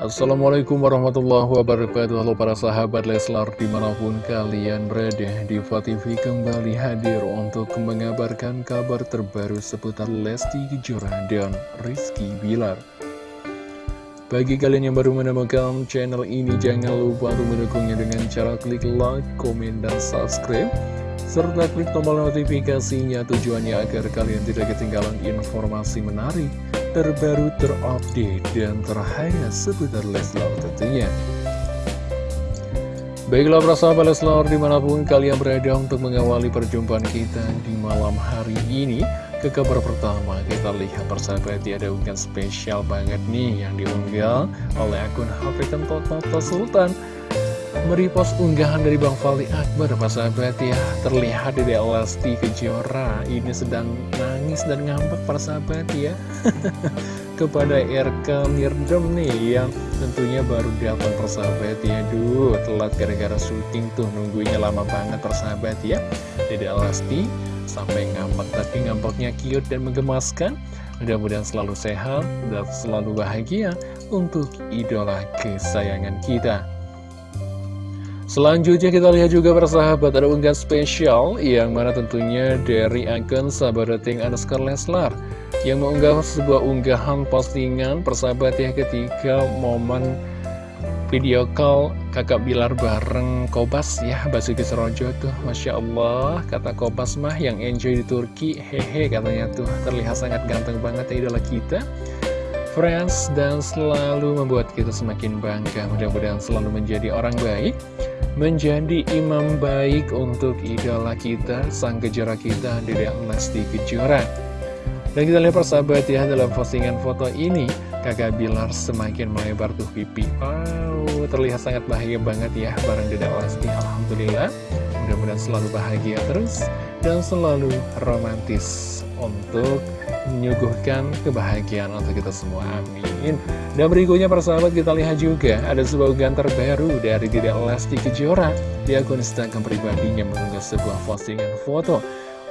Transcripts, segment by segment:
Assalamualaikum warahmatullahi wabarakatuh. Halo para sahabat Leslar di mana pun kalian berada Diva TV kembali hadir untuk mengabarkan kabar terbaru seputar Lesti Kejora dan Rizky Bilar. Bagi kalian yang baru menemukan channel ini jangan lupa untuk mendukungnya dengan cara klik like, komen, dan subscribe serta klik tombol notifikasinya tujuannya agar kalian tidak ketinggalan informasi menarik terbaru, terupdate, dan terhangat seputar Leslar tentunya. Baiklah para sahabat Leslar di mana pun kalian berada untuk mengawali perjumpaan kita di malam hari ini Ke kabar pertama kita lihat persahabat ada unggahan spesial banget nih yang diunggah oleh akun HP Toto Sultan Merepost unggahan dari Bang Fali Akbar persahabat ya. Terlihat di Lesti Kejora Ini sedang nangis dan ngambek persahabat ya. Kepada RK Mirdem nih Yang tentunya baru datang persahabat ya. Duh telat gara-gara syuting tuh Nunggunya lama banget persahabat ya. Dede Lesti sampai ngambek Tapi ngambeknya cute dan menggemaskan. Mudah-mudahan selalu sehat dan selalu bahagia untuk idola kesayangan kita Selanjutnya kita lihat juga persahabat ada unggahan spesial yang mana tentunya dari akun sahabating underscore Leslar yang mengunggah sebuah unggahan postingan persahabat ya ketika momen video call kakak Bilar bareng Kobas ya Basuki Serojo tuh Masya Allah kata Kobas mah yang enjoy di Turki hehe katanya tuh terlihat sangat ganteng banget ya idola kita friends dan selalu membuat kita semakin bangga mudah-mudahan selalu menjadi orang baik menjadi imam baik untuk idola kita, sang kejora kita, Dede Lesti Kejora. Dan kita lihat persahabat ya, dalam postingan foto ini, kakak Bilar semakin melebar tuh pipi. Wow, terlihat sangat bahagia banget ya bareng Dede Lesti. Alhamdulillah, mudah-mudahan selalu bahagia terus dan selalu romantis untuk menyuguhkan kebahagiaan untuk kita semua. Amin. Dan berikutnya persahabat kita lihat juga ada sebuah unggahan terbaru dari Dede Lesti Kejora di akun Instagram pribadinya mengunggah sebuah postingan foto.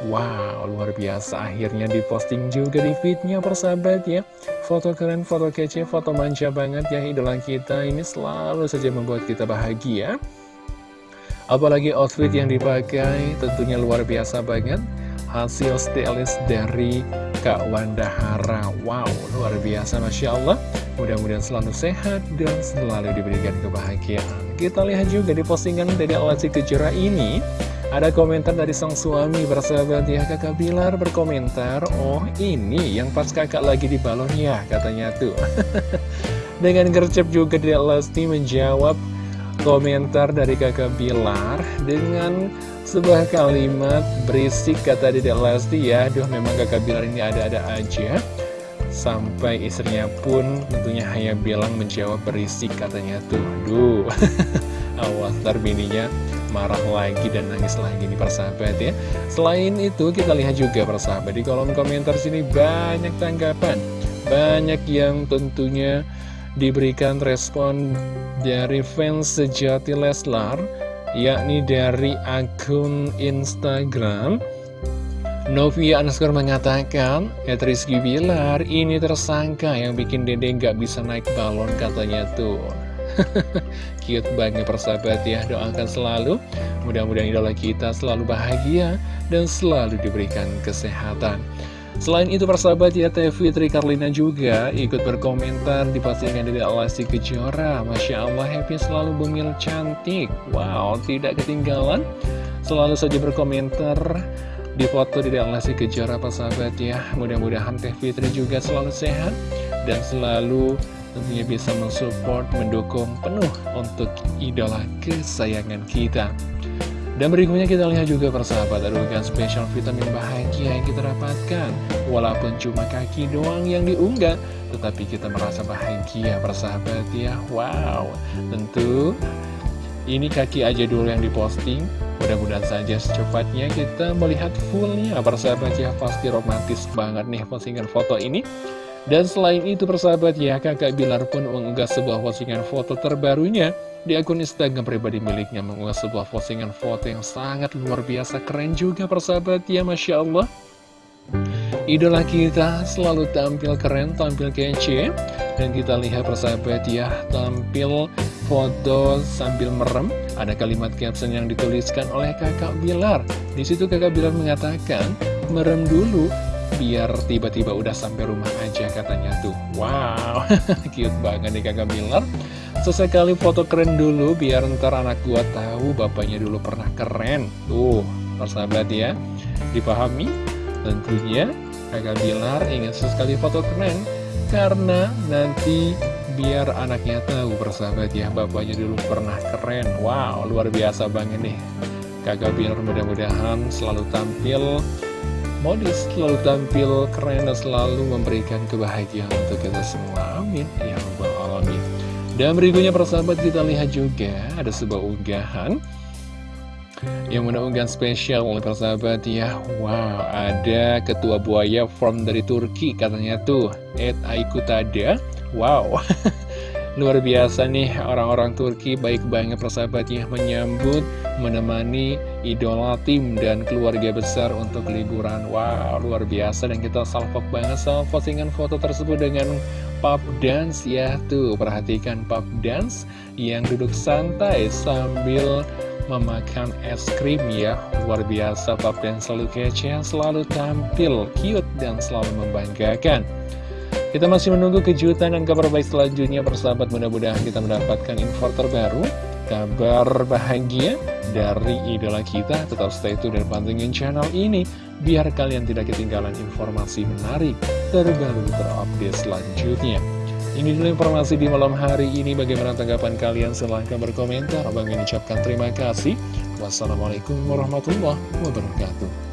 Wow, luar biasa. Akhirnya diposting juga di feednya persahabat ya. Foto keren, foto kece, foto manja banget ya idola kita. Ini selalu saja membuat kita bahagia. Apalagi outfit yang dipakai tentunya luar biasa banget hasil stylist dari Kak Wanda Hara Wow, luar biasa Masya Allah. Mudah-mudahan selalu sehat dan selalu diberikan kebahagiaan. Kita lihat juga di postingan dari Alasi Kejora ini. Ada komentar dari sang suami bersahabat ya kakak Bilar berkomentar Oh ini yang pas kakak lagi di balon ya katanya tuh. Dengan gercep juga dari Lesti menjawab komentar dari kakak Bilar Dengan sebuah kalimat berisik kata Dedek Lesti ya. Duh memang kakak Bilar ini ada-ada aja. Sampai istrinya pun tentunya hanya bilang menjawab berisik katanya tuh. Duh Awas ntar marah lagi dan nangis lagi nih persahabat ya. Selain itu kita lihat juga persahabat di kolom komentar sini banyak tanggapan. Banyak yang tentunya diberikan respon dari fans sejati Leslar yakni dari akun Instagram. Novia underscore mengatakan Ed Rizky Bilar ini tersangka yang bikin dede nggak bisa naik balon katanya tuh. Cute banget persahabat ya Doakan selalu. Mudah-mudahan idola kita selalu bahagia Dan selalu diberikan kesehatan Selain itu persahabat ya Teh Fitri Karlina juga ikut berkomentar di postingan dari Alasi Kejora. Masya Allah happy selalu bumil cantik. Wow tidak ketinggalan. Selalu saja berkomentar di foto dari Alasi Kejora persahabat ya. Mudah-mudahan Teh Fitri juga selalu sehat Dan selalu tentunya bisa mensupport, mendukung penuh untuk idola kesayangan kita dan berikutnya kita lihat juga persahabat ada unggahan spesial vitamin bahagia yang kita dapatkan. Walaupun cuma kaki doang yang diunggah Tetapi kita merasa bahagia persahabat ya. Wow. Tentu ini kaki aja dulu yang diposting. Mudah-mudahan saja secepatnya kita melihat fullnya persahabat ya. Pasti romantis banget nih postingan foto ini. Dan selain itu persahabat ya, kakak Bilar pun mengunggah sebuah postingan foto terbarunya di akun Instagram pribadi miliknya mengunggah sebuah postingan foto yang sangat luar biasa keren juga persahabat ya, Masya Allah. Idola kita selalu tampil keren, tampil kece. Dan kita lihat persahabat ya Tampil foto sambil merem. Ada kalimat caption yang dituliskan oleh kakak Bilar. Di situ kakak Bilar mengatakan Merem dulu biar tiba-tiba udah sampai rumah aja katanya tuh. Wow, cute banget nih kakak Bilar Sesekali foto keren dulu biar ntar anak gua tahu bapaknya dulu pernah keren Tuh, persahabat ya Dipahami? Tentunya kakak Bilar ingin sesekali foto keren Karena nanti biar anaknya tahu persahabat ya Bapaknya dulu pernah keren Wow, luar biasa banget nih Kakak Bilar mudah-mudahan selalu tampil modis selalu tampil keren dan selalu memberikan kebahagiaan untuk kita semua. Amin. Ya. Dan berikutnya persahabat kita lihat juga ada sebuah unggahan yang mana spesial oleh persahabat ya. Wow ada ketua buaya from dari Turki katanya tuh. Ed Aikutada Wow Luar biasa nih orang-orang Turki baik banget persahabatnya menyambut, menemani idola tim dan keluarga besar untuk liburan. Wow, luar biasa dan kita salvok banget sama postingan foto tersebut dengan pub dance ya. Tuh, perhatikan pub dance yang duduk santai sambil memakan es krim ya Luar biasa pub dance selalu kece, selalu tampil cute dan selalu membanggakan kita masih menunggu kejutan dan kabar baik selanjutnya persahabat. Mudah-mudahan kita mendapatkan info terbaru Kabar bahagia dari idola kita. Tetap stay tune dan pantengin channel ini Biar kalian tidak ketinggalan informasi menarik terbaru terupdate selanjutnya. Ini dulu informasi di malam hari ini. Bagaimana tanggapan kalian? Silahkan berkomentar. Bang mengucapkan terima kasih. Wassalamualaikum warahmatullahi wabarakatuh